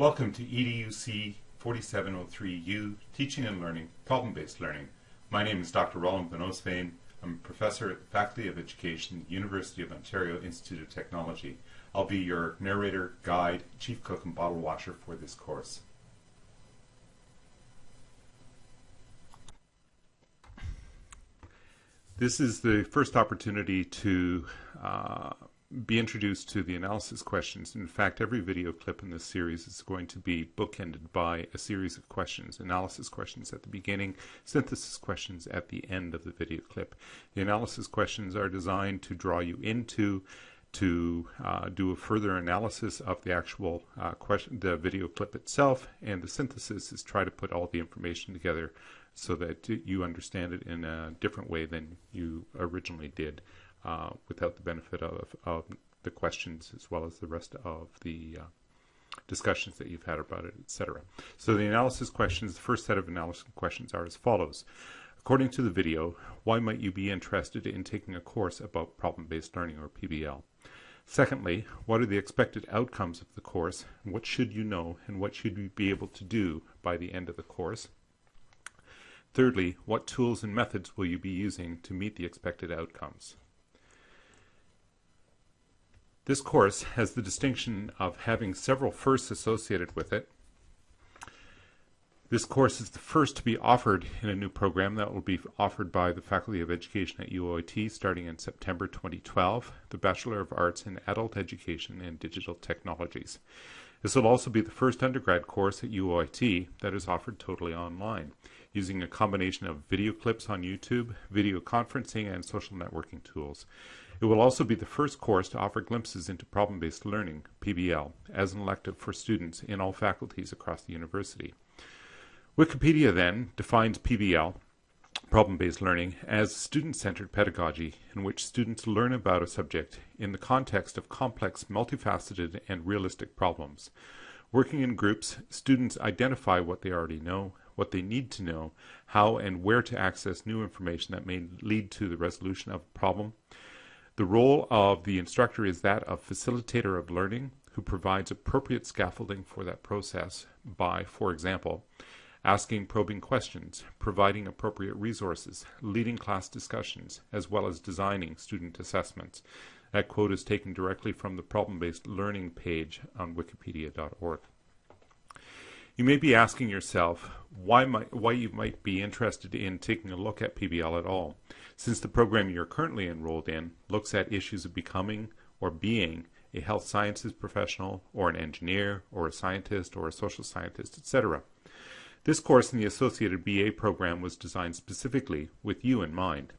Welcome to EDUC 4703U, Teaching and Learning, Problem-Based Learning. My name is Dr. Roland Oostveen. I'm a professor at the Faculty of Education, University of Ontario Institute of Technology. I'll be your narrator, guide, chief cook, and bottle washer for this course. This is the first opportunity to uh, be introduced to the analysis questions. In fact, every video clip in this series is going to be bookended by a series of questions, analysis questions at the beginning, synthesis questions at the end of the video clip. The analysis questions are designed to draw you into to uh, do a further analysis of the actual uh, question, the video clip itself, and the synthesis is try to put all the information together so that you understand it in a different way than you originally did uh, without the benefit of, of the questions as well as the rest of the uh, discussions that you've had about it, etc. So the analysis questions, the first set of analysis questions are as follows. According to the video, why might you be interested in taking a course about problem-based learning or PBL? Secondly, what are the expected outcomes of the course? What should you know and what should you be able to do by the end of the course? Thirdly, what tools and methods will you be using to meet the expected outcomes? This course has the distinction of having several firsts associated with it. This course is the first to be offered in a new program that will be offered by the Faculty of Education at UOIT starting in September 2012, the Bachelor of Arts in Adult Education and Digital Technologies. This will also be the first undergrad course at UOIT that is offered totally online using a combination of video clips on YouTube, video conferencing, and social networking tools. It will also be the first course to offer glimpses into problem-based learning, PBL, as an elective for students in all faculties across the university. Wikipedia then defines PBL, problem-based learning, as student-centered pedagogy in which students learn about a subject in the context of complex, multifaceted, and realistic problems. Working in groups, students identify what they already know, what they need to know, how and where to access new information that may lead to the resolution of a problem. The role of the instructor is that of facilitator of learning who provides appropriate scaffolding for that process by, for example, asking probing questions, providing appropriate resources, leading class discussions, as well as designing student assessments. That quote is taken directly from the problem-based learning page on wikipedia.org. You may be asking yourself why, might, why you might be interested in taking a look at PBL at all, since the program you're currently enrolled in looks at issues of becoming or being a health sciences professional or an engineer or a scientist or a social scientist, etc. This course in the associated BA program was designed specifically with you in mind.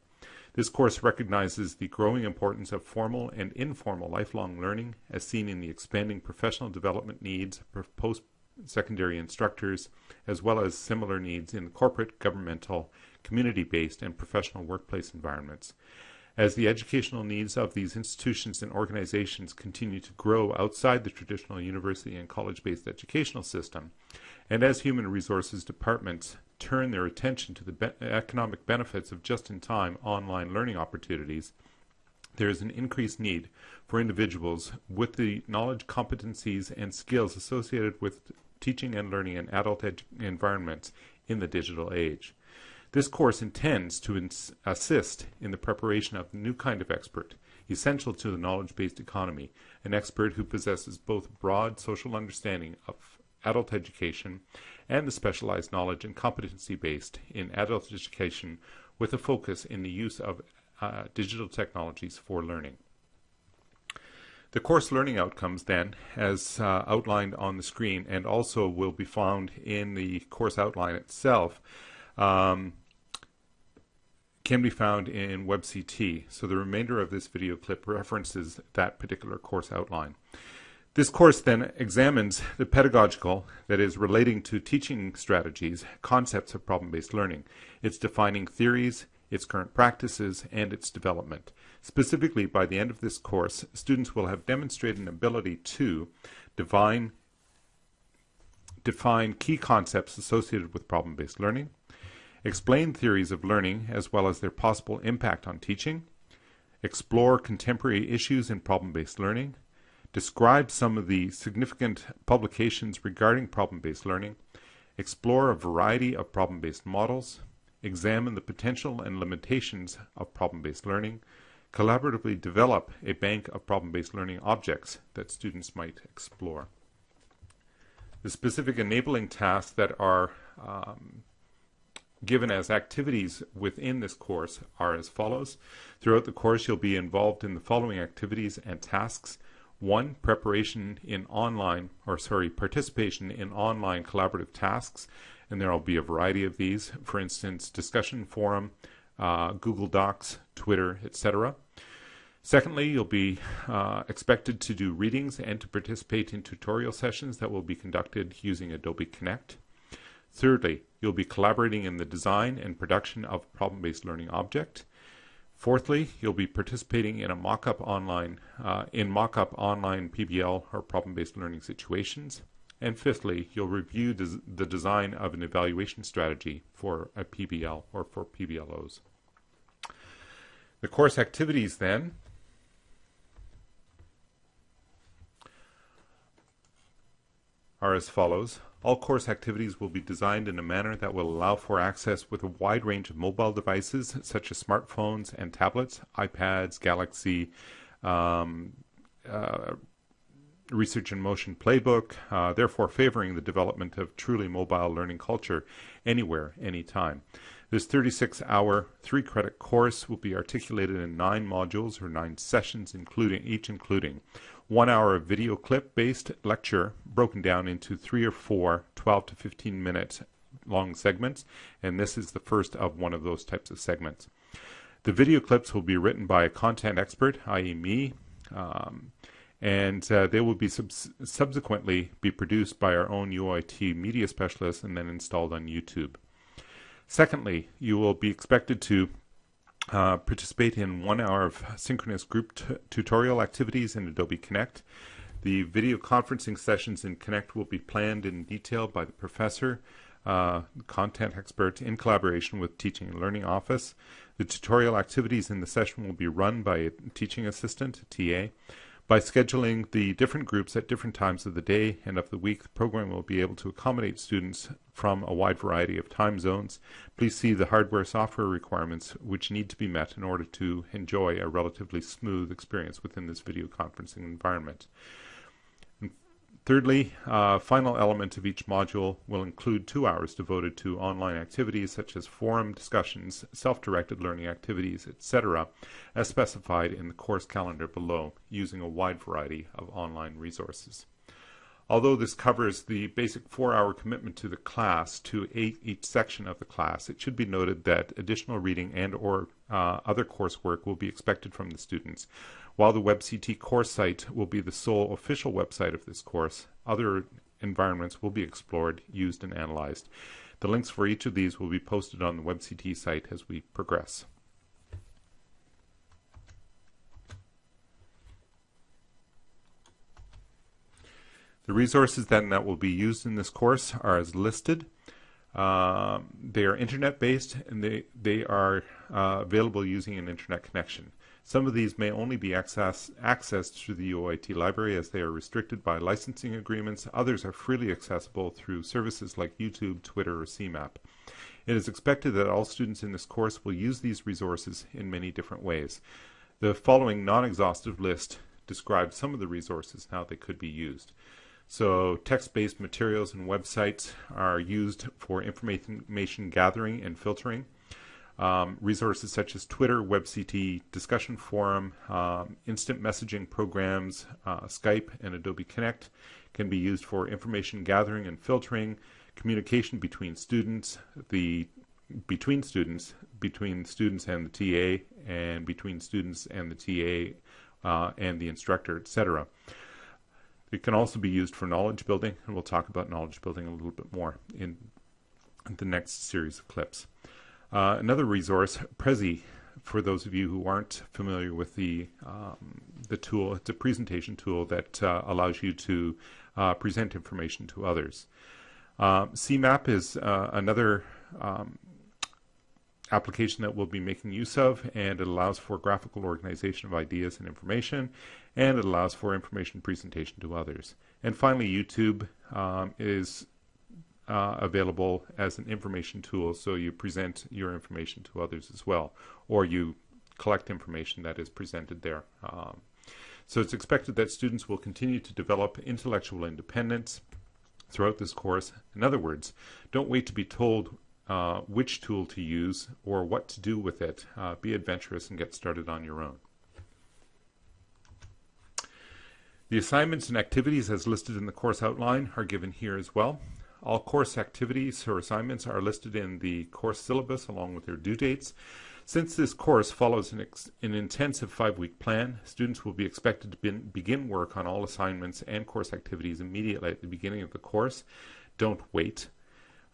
This course recognizes the growing importance of formal and informal lifelong learning as seen in the expanding professional development needs of post secondary instructors, as well as similar needs in corporate, governmental, community-based, and professional workplace environments. As the educational needs of these institutions and organizations continue to grow outside the traditional university and college-based educational system, and as human resources departments turn their attention to the be economic benefits of just-in-time online learning opportunities, there is an increased need for individuals with the knowledge, competencies, and skills associated with teaching and learning in adult environments in the digital age. This course intends to ins assist in the preparation of a new kind of expert, essential to the knowledge-based economy, an expert who possesses both broad social understanding of adult education and the specialized knowledge and competency based in adult education with a focus in the use of uh, digital technologies for learning. The course learning outcomes then, as uh, outlined on the screen and also will be found in the course outline itself, um, can be found in WebCT. So the remainder of this video clip references that particular course outline. This course then examines the pedagogical, that is, relating to teaching strategies, concepts of problem-based learning. It's defining theories, its current practices, and its development. Specifically, by the end of this course, students will have demonstrated an ability to define, define key concepts associated with problem-based learning, explain theories of learning as well as their possible impact on teaching, explore contemporary issues in problem-based learning, describe some of the significant publications regarding problem-based learning, explore a variety of problem-based models, examine the potential and limitations of problem-based learning, collaboratively develop a bank of problem-based learning objects that students might explore. The specific enabling tasks that are um, given as activities within this course are as follows. Throughout the course, you'll be involved in the following activities and tasks. One, preparation in online, or sorry, participation in online collaborative tasks, and there will be a variety of these. For instance, discussion forum, uh, Google Docs, Twitter, etc. Secondly, you'll be uh, expected to do readings and to participate in tutorial sessions that will be conducted using Adobe Connect. Thirdly, you'll be collaborating in the design and production of problem-based learning object. Fourthly, you'll be participating in a mock-up online uh, in mock-up online PBL or problem-based learning situations. And fifthly, you'll review des the design of an evaluation strategy for a PBL or for PBLOs. The course activities then are as follows. All course activities will be designed in a manner that will allow for access with a wide range of mobile devices such as smartphones and tablets, iPads, Galaxy, um, uh, Research in Motion Playbook, uh, therefore favoring the development of truly mobile learning culture anywhere, anytime. This 36 hour, three credit course will be articulated in nine modules or nine sessions, including each including one hour video clip based lecture broken down into three or four 12 to 15 minute long segments, and this is the first of one of those types of segments. The video clips will be written by a content expert, i.e., me, um, and uh, they will be sub subsequently be produced by our own UOIT media specialists and then installed on YouTube. Secondly, you will be expected to uh, participate in one hour of synchronous group tutorial activities in Adobe Connect. The video conferencing sessions in Connect will be planned in detail by the professor, uh, content expert, in collaboration with Teaching and Learning Office. The tutorial activities in the session will be run by a teaching assistant, TA. By scheduling the different groups at different times of the day and of the week, the program will be able to accommodate students from a wide variety of time zones. Please see the hardware software requirements which need to be met in order to enjoy a relatively smooth experience within this video conferencing environment. Thirdly, uh, final element of each module will include two hours devoted to online activities such as forum discussions, self-directed learning activities, etc., as specified in the course calendar below, using a wide variety of online resources. Although this covers the basic four-hour commitment to the class to eight, each section of the class, it should be noted that additional reading and or uh, other coursework will be expected from the students. While the WebCT course site will be the sole official website of this course, other environments will be explored, used, and analyzed. The links for each of these will be posted on the WebCT site as we progress. The resources then that will be used in this course are as listed. Uh, they are internet based and they, they are uh, available using an internet connection. Some of these may only be access, accessed through the UOIT library as they are restricted by licensing agreements. Others are freely accessible through services like YouTube, Twitter, or CMAP. It is expected that all students in this course will use these resources in many different ways. The following non-exhaustive list describes some of the resources and how they could be used. So text-based materials and websites are used for information gathering and filtering. Um, resources such as Twitter, WebCT, discussion forum, um, instant messaging programs, uh, Skype, and Adobe Connect can be used for information gathering and filtering, communication between students, the between students, between students and the TA, and between students and the TA uh, and the instructor, etc. It can also be used for knowledge building, and we'll talk about knowledge building a little bit more in the next series of clips. Uh, another resource, Prezi, for those of you who aren't familiar with the um, the tool, it's a presentation tool that uh, allows you to uh, present information to others. Uh, CMAP is another um, application that we'll be making use of, and it allows for graphical organization of ideas and information, and it allows for information presentation to others. And finally, YouTube um, is uh, available as an information tool, so you present your information to others as well, or you collect information that is presented there. Um, so it's expected that students will continue to develop intellectual independence throughout this course. In other words, don't wait to be told uh, which tool to use or what to do with it. Uh, be adventurous and get started on your own. The assignments and activities as listed in the course outline are given here as well. All course activities or assignments are listed in the course syllabus along with their due dates. Since this course follows an, an intensive five-week plan, students will be expected to be begin work on all assignments and course activities immediately at the beginning of the course. Don't wait.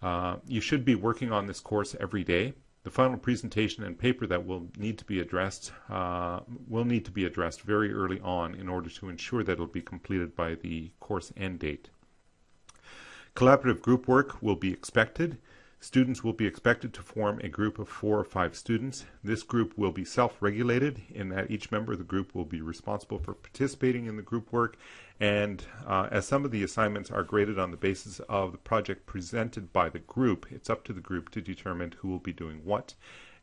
Uh, you should be working on this course every day. The final presentation and paper that will need to be addressed uh, will need to be addressed very early on in order to ensure that it will be completed by the course end date. Collaborative group work will be expected. Students will be expected to form a group of four or five students. This group will be self-regulated in that each member of the group will be responsible for participating in the group work and uh, as some of the assignments are graded on the basis of the project presented by the group, it's up to the group to determine who will be doing what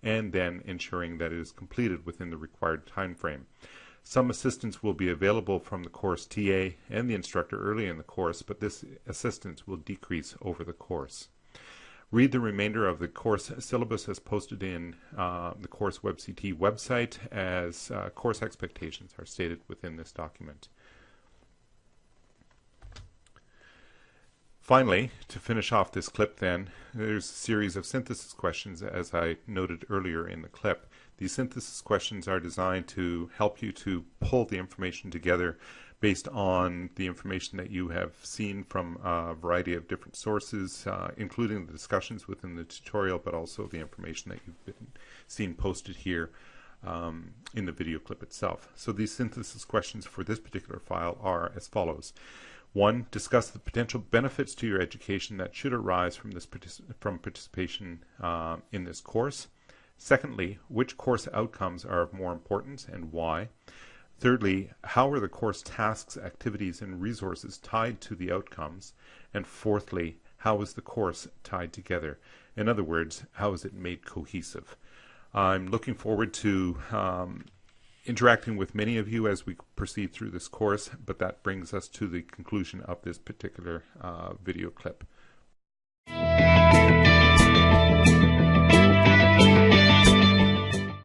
and then ensuring that it is completed within the required time frame. Some assistance will be available from the course TA and the instructor early in the course, but this assistance will decrease over the course. Read the remainder of the course syllabus as posted in uh, the course WebCT website as uh, course expectations are stated within this document. Finally, to finish off this clip then, there's a series of synthesis questions as I noted earlier in the clip. These synthesis questions are designed to help you to pull the information together based on the information that you have seen from a variety of different sources, uh, including the discussions within the tutorial, but also the information that you've been seen posted here um, in the video clip itself. So these synthesis questions for this particular file are as follows. One, discuss the potential benefits to your education that should arise from this from participation uh, in this course. Secondly, which course outcomes are of more importance and why? Thirdly, how are the course tasks, activities, and resources tied to the outcomes? And fourthly, how is the course tied together? In other words, how is it made cohesive? I'm looking forward to um, interacting with many of you as we proceed through this course, but that brings us to the conclusion of this particular uh, video clip.